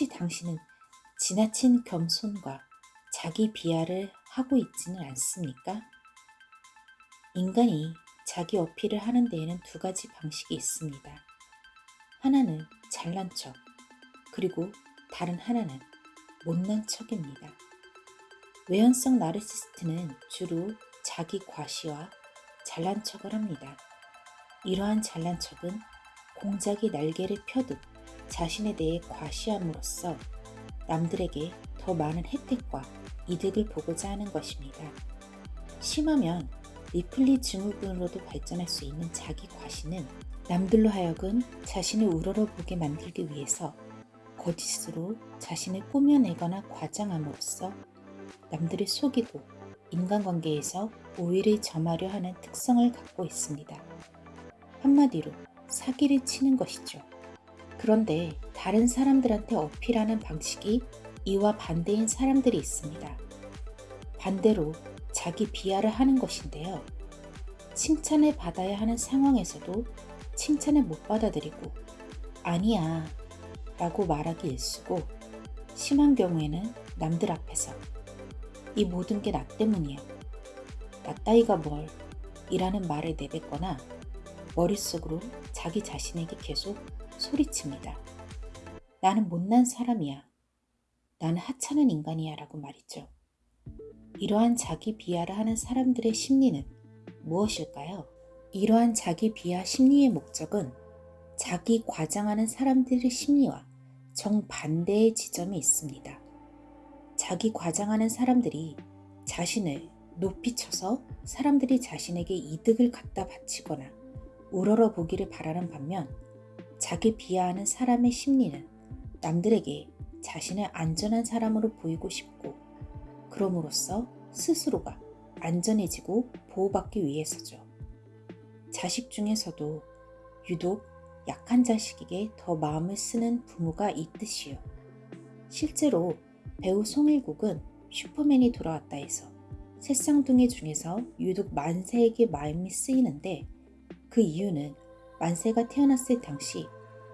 혹시 당신은 지나친 겸손과 자기 비하를 하고 있지는 않습니까? 인간이 자기 어필을 하는 데에는 두 가지 방식이 있습니다. 하나는 잘난 척, 그리고 다른 하나는 못난 척입니다. 외연성 나르시스트는 주로 자기 과시와 잘난 척을 합니다. 이러한 잘난 척은 공작이 날개를 펴듯 자신에 대해 과시함으로써 남들에게 더 많은 혜택과 이득을 보고자 하는 것입니다. 심하면 리플리 증후군으로도 발전할 수 있는 자기 과시는 남들로 하여금 자신을 우러러보게 만들기 위해서 거짓으로 자신을 꾸며내거나 과장함으로써 남들을 속이고 인간관계에서 오해를 점하려 하는 특성을 갖고 있습니다. 한마디로 사기를 치는 것이죠. 그런데 다른 사람들한테 어필하는 방식이 이와 반대인 사람들이 있습니다. 반대로 자기 비하를 하는 것인데요. 칭찬을 받아야 하는 상황에서도 칭찬을 못 받아들이고 아니야 라고 말하기 일쑤고 심한 경우에는 남들 앞에서 이 모든 게 나 때문이야. 나 따위가 뭘 이라는 말을 내뱉거나 머릿속으로 자기 자신에게 계속 소리칩니다. 나는 못난 사람이야. 나는 하찮은 인간이야 라고 말이죠. 이러한 자기 비하를 하는 사람들의 심리는 무엇일까요? 이러한 자기 비하 심리의 목적은 자기 과장하는 사람들의 심리와 정반대의 지점이 있습니다. 자기 과장하는 사람들이 자신을 높이 쳐서 사람들이 자신에게 이득을 갖다 바치거나 우러러 보기를 바라는 반면 자기 비하하는 사람의 심리는 남들에게 자신을 안전한 사람으로 보이고 싶고 그럼으로써 스스로가 안전해지고 보호받기 위해서죠. 자식 중에서도 유독 약한 자식에게 더 마음을 쓰는 부모가 있듯이요. 실제로 배우 송일국은 슈퍼맨이 돌아왔다 해서 새쌍둥이 중에서 유독 만세에게 마음이 쓰이는데 그 이유는 만세가 태어났을 당시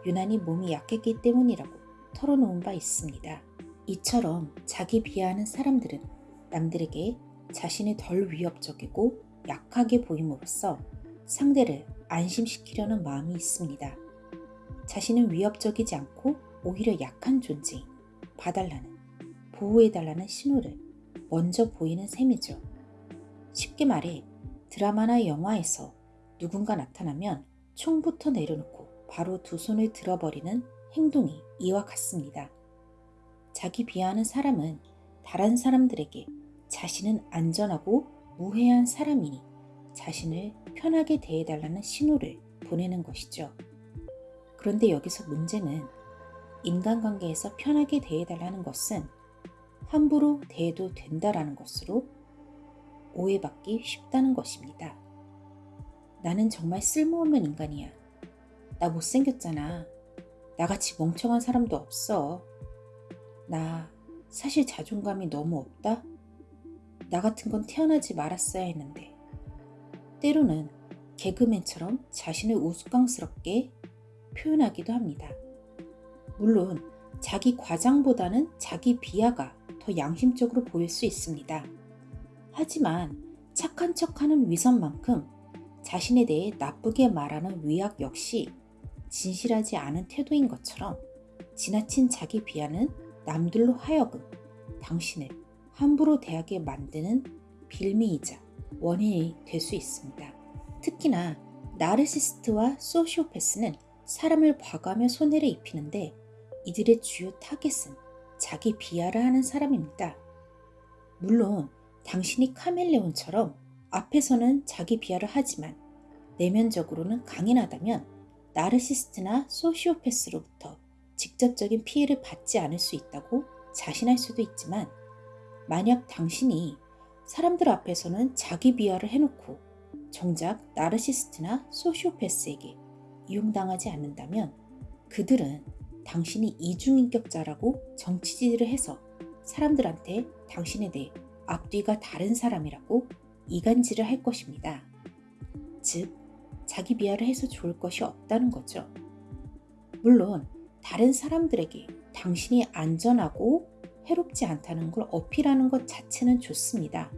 유난히 몸이 약했기 때문이라고 털어놓은 바 있습니다. 이처럼 자기 비하하는 사람들은 남들에게 자신이 덜 위협적이고 약하게 보임으로써 상대를 안심시키려는 마음이 있습니다. 자신은 위협적이지 않고 오히려 약한 존재, 봐달라는, 보호해달라는 신호를 먼저 보이는 셈이죠. 쉽게 말해 드라마나 영화에서 누군가 나타나면 총부터 내려놓고 바로 두 손을 들어버리는 행동이 이와 같습니다. 자기 비하하는 사람은 다른 사람들에게 자신은 안전하고 무해한 사람이니 자신을 편하게 대해달라는 신호를 보내는 것이죠. 그런데 여기서 문제는 인간관계에서 편하게 대해달라는 것은 함부로 대해도 된다라는 것으로 오해받기 쉽다는 것입니다. 나는 정말 쓸모없는 인간이야. 나 못생겼잖아. 나같이 멍청한 사람도 없어. 나 사실 자존감이 너무 없다? 나 같은 건 태어나지 말았어야 했는데. 때로는 개그맨처럼 자신을 우스꽝스럽게 표현하기도 합니다. 물론 자기 과장보다는 자기 비하가 더 양심적으로 보일 수 있습니다. 하지만 착한 척하는 위선만큼 자신에 대해 나쁘게 말하는 위약 역시 진실하지 않은 태도인 것처럼 지나친 자기 비하는 남들로 하여금 당신을 함부로 대하게 만드는 빌미이자 원인이 될 수 있습니다. 특히나 나르시스트와 소시오패스는 사람을 봐가며 손해를 입히는데 이들의 주요 타겟은 자기 비하를 하는 사람입니다. 물론 당신이 카멜레온처럼 앞에서는 자기 비하를 하지만 내면적으로는 강인하다면 나르시스트나 소시오패스로부터 직접적인 피해를 받지 않을 수 있다고 자신할 수도 있지만 만약 당신이 사람들 앞에서는 자기 비하를 해놓고 정작 나르시스트나 소시오패스에게 이용당하지 않는다면 그들은 당신이 이중인격자라고 정치질을 해서 사람들한테 당신에 대해 앞뒤가 다른 사람이라고 이간질을 할 것입니다. 즉, 자기 비하를 해서 좋을 것이 없다는 거죠. 물론 다른 사람들에게 당신이 안전하고 해롭지 않다는 걸 어필하는 것 자체는 좋습니다.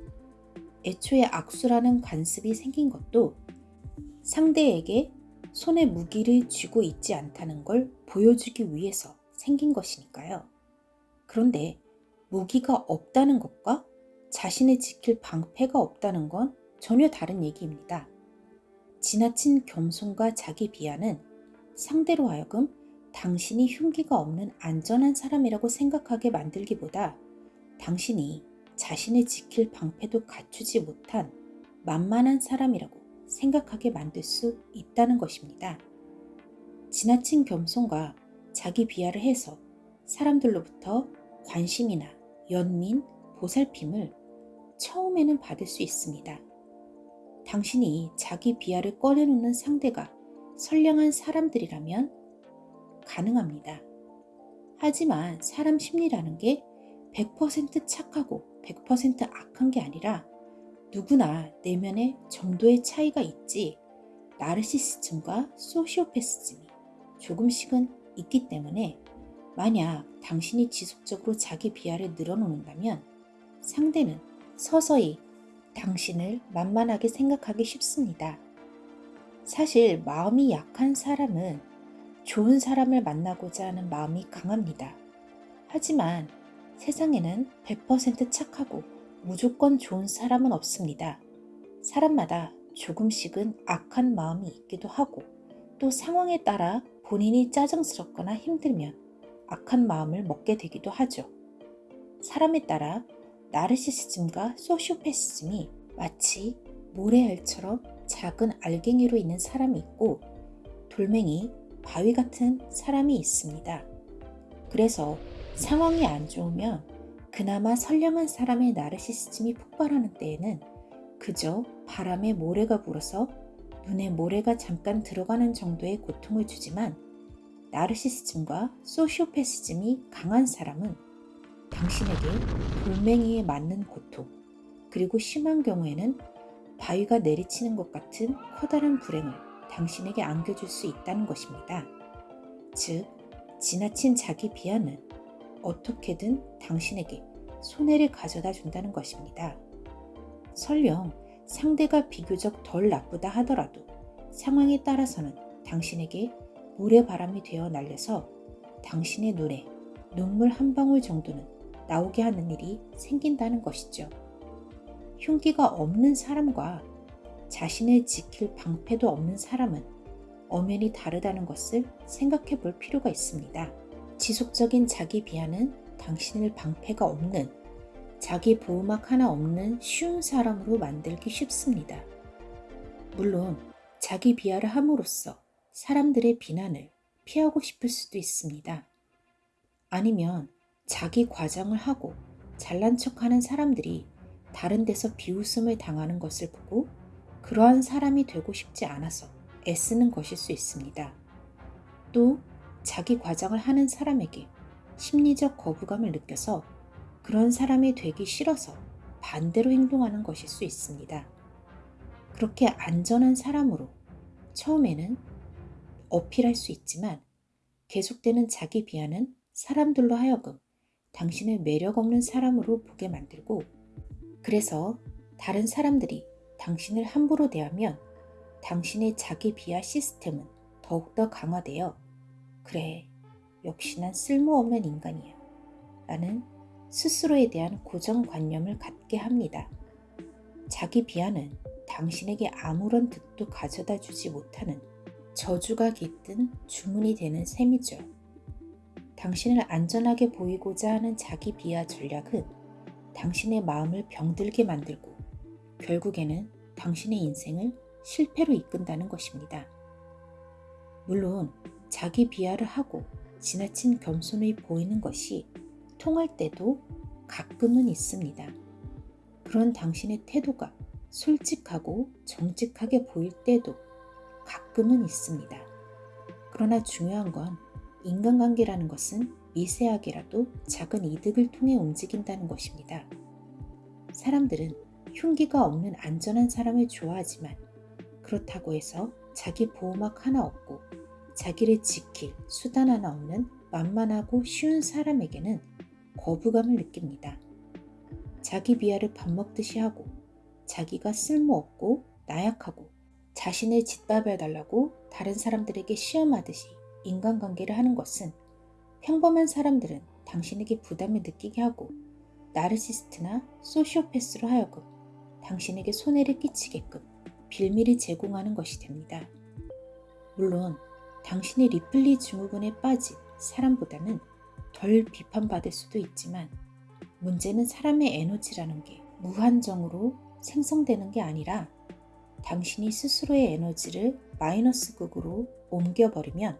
애초에 악수라는 관습이 생긴 것도 상대에게 손에 무기를 쥐고 있지 않다는 걸 보여주기 위해서 생긴 것이니까요. 그런데 무기가 없다는 것과 자신을 지킬 방패가 없다는 건 전혀 다른 얘기입니다. 지나친 겸손과 자기 비하는 상대로 하여금 당신이 흉기가 없는 안전한 사람이라고 생각하게 만들기보다 당신이 자신을 지킬 방패도 갖추지 못한 만만한 사람이라고 생각하게 만들 수 있다는 것입니다. 지나친 겸손과 자기 비하를 해서 사람들로부터 관심이나 연민, 보살핌을 처음에는 받을 수 있습니다. 당신이 자기 비하를 꺼내놓는 상대가 선량한 사람들이라면 가능합니다. 하지만 사람 심리라는 게 100% 착하고 100% 악한 게 아니라 누구나 내면에 정도의 차이가 있지 나르시시즘과 소시오패스즘이 조금씩은 있기 때문에 만약 당신이 지속적으로 자기 비하를 늘어놓는다면 상대는 서서히 당신을 만만하게 생각하기 쉽습니다. 사실 마음이 약한 사람은 좋은 사람을 만나고자 하는 마음이 강합니다. 하지만 세상에는 100% 착하고 무조건 좋은 사람은 없습니다. 사람마다 조금씩은 악한 마음이 있기도 하고 또 상황에 따라 본인이 짜증스럽거나 힘들면 악한 마음을 먹게 되기도 하죠. 사람에 따라 나르시시즘과 소시오패시즘이 마치 모래알처럼 작은 알갱이로 있는 사람이 있고 돌멩이, 바위 같은 사람이 있습니다. 그래서 상황이 안 좋으면 그나마 선량한 사람의 나르시시즘이 폭발하는 때에는 그저 바람에 모래가 불어서 눈에 모래가 잠깐 들어가는 정도의 고통을 주지만 나르시시즘과 소시오패시즘이 강한 사람은 당신에게 돌멩이에 맞는 고통 그리고 심한 경우에는 바위가 내리치는 것 같은 커다란 불행을 당신에게 안겨줄 수 있다는 것입니다. 즉, 지나친 자기 비하는 어떻게든 당신에게 손해를 가져다 준다는 것입니다. 설령 상대가 비교적 덜 나쁘다 하더라도 상황에 따라서는 당신에게 물의 바람이 되어 날려서 당신의 눈에 눈물 한 방울 정도는 나오게 하는 일이 생긴다는 것이죠. 흉기가 없는 사람과 자신을 지킬 방패도 없는 사람은 엄연히 다르다는 것을 생각해 볼 필요가 있습니다. 지속적인 자기 비하는 당신을 방패가 없는 자기 보호막 하나 없는 쉬운 사람으로 만들기 쉽습니다. 물론 자기 비하를 함으로써 사람들의 비난을 피하고 싶을 수도 있습니다. 아니면 자기 과장을 하고 잘난 척하는 사람들이 다른 데서 비웃음을 당하는 것을 보고 그러한 사람이 되고 싶지 않아서 애쓰는 것일 수 있습니다. 또 자기 과장을 하는 사람에게 심리적 거부감을 느껴서 그런 사람이 되기 싫어서 반대로 행동하는 것일 수 있습니다. 그렇게 안전한 사람으로 처음에는 어필할 수 있지만 계속되는 자기 비하는 사람들로 하여금 당신을 매력 없는 사람으로 보게 만들고 그래서 다른 사람들이 당신을 함부로 대하면 당신의 자기 비하 시스템은 더욱더 강화되어 그래 역시 난 쓸모없는 인간이야 라는 스스로에 대한 고정관념을 갖게 합니다. 자기 비하는 당신에게 아무런 득도 가져다 주지 못하는 저주가 깃든 주문이 되는 셈이죠. 당신을 안전하게 보이고자 하는 자기 비하 전략은 당신의 마음을 병들게 만들고 결국에는 당신의 인생을 실패로 이끈다는 것입니다. 물론 자기 비하를 하고 지나친 겸손을 보이는 것이 통할 때도 가끔은 있습니다. 그런 당신의 태도가 솔직하고 정직하게 보일 때도 가끔은 있습니다. 그러나 중요한 건 인간관계라는 것은 미세하게라도 작은 이득을 통해 움직인다는 것입니다. 사람들은 흉기가 없는 안전한 사람을 좋아하지만 그렇다고 해서 자기 보호막 하나 없고 자기를 지킬 수단 하나 없는 만만하고 쉬운 사람에게는 거부감을 느낍니다. 자기 비하를 밥 먹듯이 하고 자기가 쓸모없고 나약하고 자신을 짓밟아달라고 다른 사람들에게 시험하듯이 인간관계를 하는 것은 평범한 사람들은 당신에게 부담을 느끼게 하고 나르시스트나 소시오패스로 하여금 당신에게 손해를 끼치게끔 빌미를 제공하는 것이 됩니다. 물론 당신이 리플리 증후군에 빠진 사람보다는 덜 비판받을 수도 있지만 문제는 사람의 에너지라는 게 무한정으로 생성되는 게 아니라 당신이 스스로의 에너지를 마이너스 극으로 옮겨버리면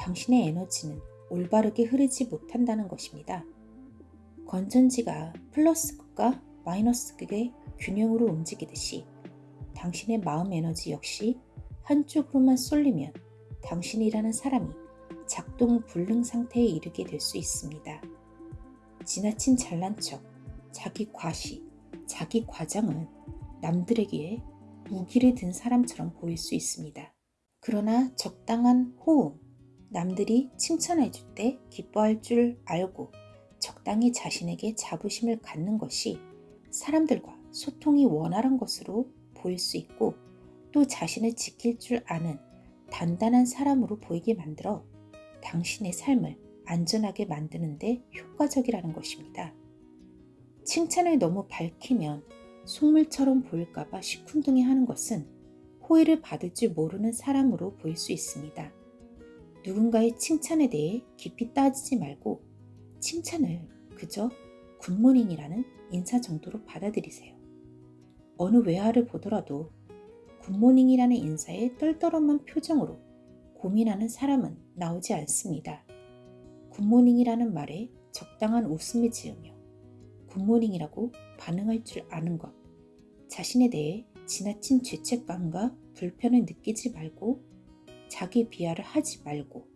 당신의 에너지는 올바르게 흐르지 못한다는 것입니다. 건전지가 플러스 극과 마이너스 극의 균형으로 움직이듯이 당신의 마음 에너지 역시 한쪽으로만 쏠리면 당신이라는 사람이 작동 불능 상태에 이르게 될 수 있습니다. 지나친 잘난 척, 자기 과시, 자기 과장은 남들에게 무기를 든 사람처럼 보일 수 있습니다. 그러나 적당한 호응, 남들이 칭찬해 줄 때 기뻐할 줄 알고 적당히 자신에게 자부심을 갖는 것이 사람들과 소통이 원활한 것으로 보일 수 있고 또 자신을 지킬 줄 아는 단단한 사람으로 보이게 만들어 당신의 삶을 안전하게 만드는데 효과적이라는 것입니다. 칭찬을 너무 밝히면 속물처럼 보일까봐 시큰둥해 하는 것은 호의를 받을 줄 모르는 사람으로 보일 수 있습니다. 누군가의 칭찬에 대해 깊이 따지지 말고 칭찬을 그저 good morning이라는 인사 정도로 받아들이세요. 어느 외화를 보더라도 good morning이라는 인사에 떨떠름한 표정으로 고민하는 사람은 나오지 않습니다. good morning이라는 말에 적당한 웃음을 지으며 굿모닝이라고 반응할 줄 아는 것, 자신에 대해 지나친 죄책감과 불편을 느끼지 말고 자기 비하를 하지 말고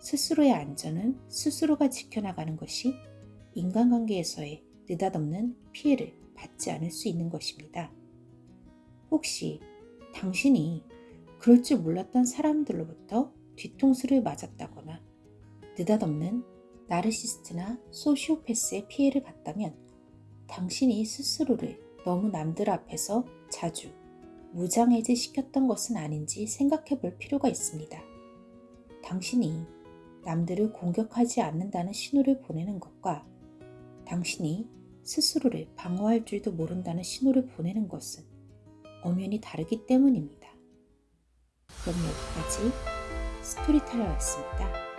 스스로의 안전은 스스로가 지켜나가는 것이 인간관계에서의 느닷없는 피해를 받지 않을 수 있는 것입니다. 혹시 당신이 그럴 줄 몰랐던 사람들로부터 뒤통수를 맞았다거나 느닷없는 나르시스트나 소시오패스의 피해를 봤다면 당신이 스스로를 너무 남들 앞에서 자주 무장해제 시켰던 것은 아닌지 생각해 볼 필요가 있습니다. 당신이 남들을 공격하지 않는다는 신호를 보내는 것과 당신이 스스로를 방어할 줄도 모른다는 신호를 보내는 것은 엄연히 다르기 때문입니다. 그럼 여기까지 스토리텔러였습니다.